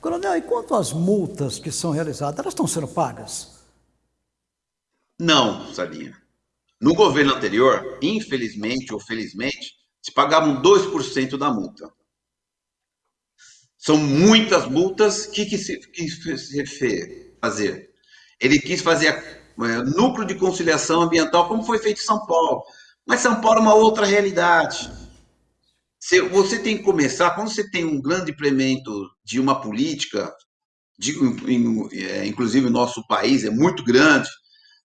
Coronel, e quanto às multas que são realizadas, elas estão sendo pagas? Não, Salinha. No governo anterior, infelizmente ou felizmente, se pagavam 2% da multa. São muitas multas. O que, que se quis fazer? Ele quis fazer é, núcleo de conciliação ambiental, como foi feito em São Paulo. Mas São Paulo é uma outra realidade. Você tem que começar, quando você tem um grande implemento de uma política, é, inclusive o nosso país é muito grande,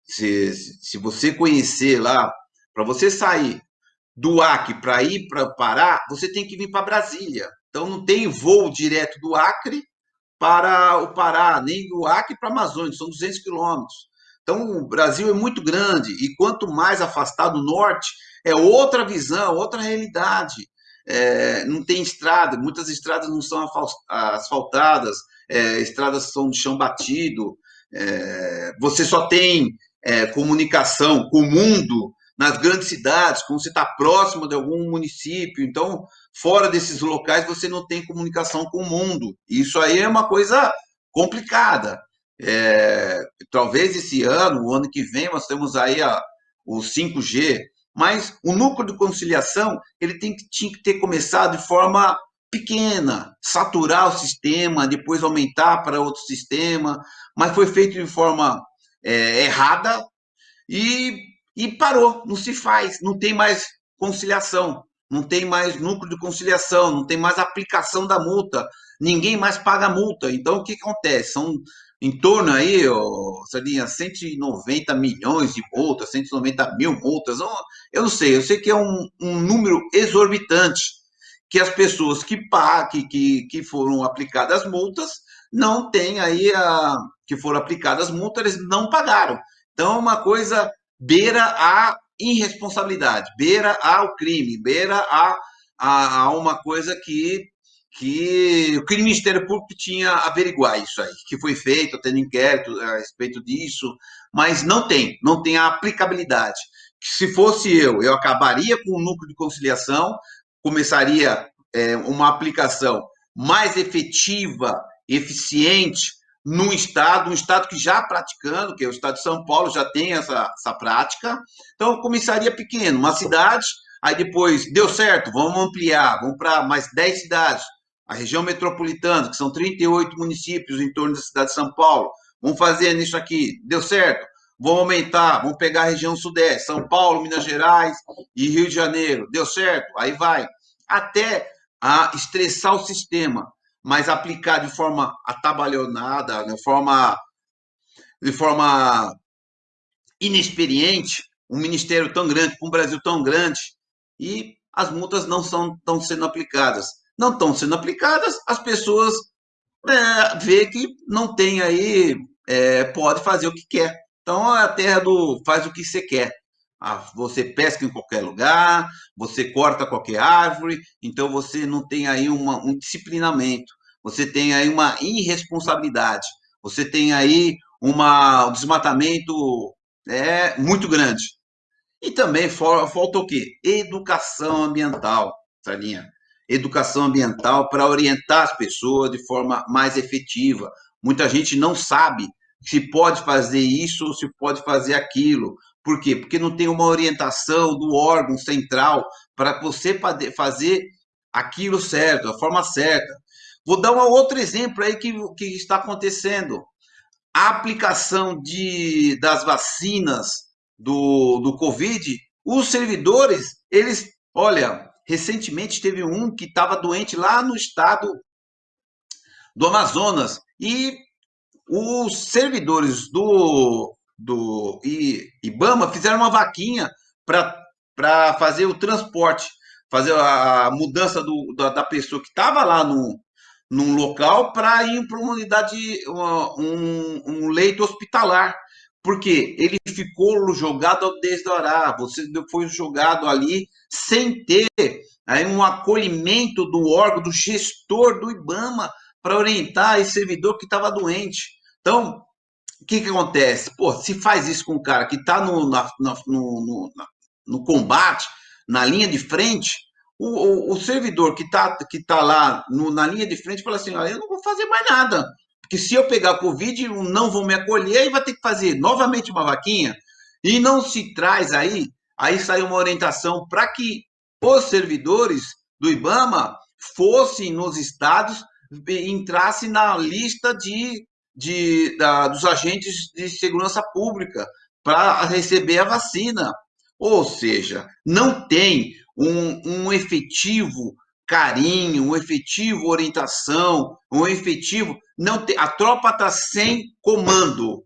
se, se você conhecer lá, para você sair do Acre para ir para Pará, você tem que vir para Brasília. Então não tem voo direto do Acre para o Pará, nem do Acre para a Amazônia, são 200 quilômetros. Então o Brasil é muito grande e quanto mais afastado do norte, é outra visão, outra realidade. É, não tem estrada, muitas estradas não são asfaltadas, é, estradas são de chão batido, é, você só tem é, comunicação com o mundo nas grandes cidades, quando você está próximo de algum município. Então, fora desses locais, você não tem comunicação com o mundo. Isso aí é uma coisa complicada. É, talvez esse ano, o ano que vem, nós temos aí a, o 5G, mas o núcleo de conciliação ele tem que, tinha que ter começado de forma pequena, saturar o sistema, depois aumentar para outro sistema, mas foi feito de forma é, errada e, e parou, não se faz, não tem mais conciliação, não tem mais núcleo de conciliação, não tem mais aplicação da multa, ninguém mais paga multa. Então, o que acontece? São em torno aí, ó, Sardinha, 190 milhões de multas, 190 mil multas, eu não sei, eu sei que é um, um número exorbitante, que as pessoas que, que, que foram aplicadas as multas não têm aí a, que foram aplicadas multas, eles não pagaram. Então, uma coisa beira a irresponsabilidade, beira ao crime, beira a, a, a uma coisa que, que o Ministério Público tinha averiguar isso aí, que foi feito, tendo inquérito a respeito disso, mas não tem, não tem a aplicabilidade. Se fosse eu, eu acabaria com o núcleo de conciliação, começaria é, uma aplicação mais efetiva, eficiente, num estado, um estado que já praticando, que é o estado de São Paulo, já tem essa, essa prática. Então, começaria pequeno, uma cidade, aí depois deu certo, vamos ampliar, vamos para mais 10 cidades. A região metropolitana, que são 38 municípios em torno da cidade de São Paulo, vamos fazer nisso aqui, deu certo, vamos aumentar, vamos pegar a região sudeste, São Paulo, Minas Gerais e Rio de Janeiro, deu certo, aí vai, até a estressar o sistema mas aplicar de forma atabalhonada, de forma, de forma inexperiente, um ministério tão grande, um Brasil tão grande, e as multas não estão sendo aplicadas. Não estão sendo aplicadas, as pessoas é, vê que não tem aí, é, pode fazer o que quer. Então, a terra do faz o que você quer. Ah, você pesca em qualquer lugar, você corta qualquer árvore, então você não tem aí uma, um disciplinamento, você tem aí uma irresponsabilidade, você tem aí uma, um desmatamento é, muito grande. E também falta o quê? Educação ambiental, Salinha. Educação ambiental para orientar as pessoas de forma mais efetiva. Muita gente não sabe se pode fazer isso ou se pode fazer aquilo. Por quê? Porque não tem uma orientação do órgão central para você fazer aquilo certo, a forma certa. Vou dar um outro exemplo aí que, que está acontecendo. A aplicação de, das vacinas do, do Covid, os servidores, eles, olha, recentemente teve um que estava doente lá no estado do Amazonas e os servidores do do IBAMA fizeram uma vaquinha para fazer o transporte, fazer a mudança do, da, da pessoa que estava lá no, num local para ir para uma unidade, um, um leito hospitalar. Porque ele ficou jogado desde orar, você foi jogado ali sem ter aí um acolhimento do órgão, do gestor do IBAMA, para orientar esse servidor que estava doente. Então, o que, que acontece? Pô, se faz isso com um cara que está no, no, no, no, combate, na linha de frente, o, o, o servidor que está que tá lá no, na linha de frente fala assim: eu não vou fazer mais nada. Porque se eu pegar Covid, não vou me acolher e vai ter que fazer novamente uma vaquinha. E não se traz aí, aí sai uma orientação para que os servidores do IBAMA fossem nos estados, entrassem na lista de de, da, dos agentes de segurança pública para receber a vacina. Ou seja, não tem um, um efetivo carinho, um efetivo orientação, um efetivo. não tem, A tropa está sem comando.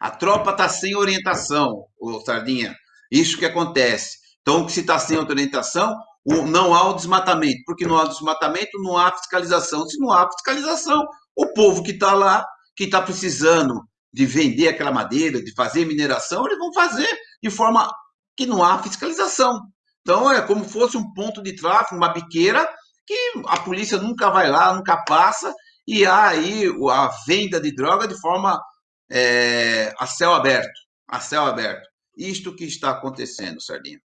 A tropa está sem orientação, Sardinha. Isso que acontece. Então, se está sem orientação, não há o desmatamento. Porque não há desmatamento, não há fiscalização. Se não há fiscalização, o povo que está lá que está precisando de vender aquela madeira, de fazer mineração, eles vão fazer de forma que não há fiscalização. Então é como fosse um ponto de tráfego, uma biqueira, que a polícia nunca vai lá, nunca passa, e há aí a venda de droga de forma é, a céu aberto. A céu aberto. Isto que está acontecendo, Sardinha.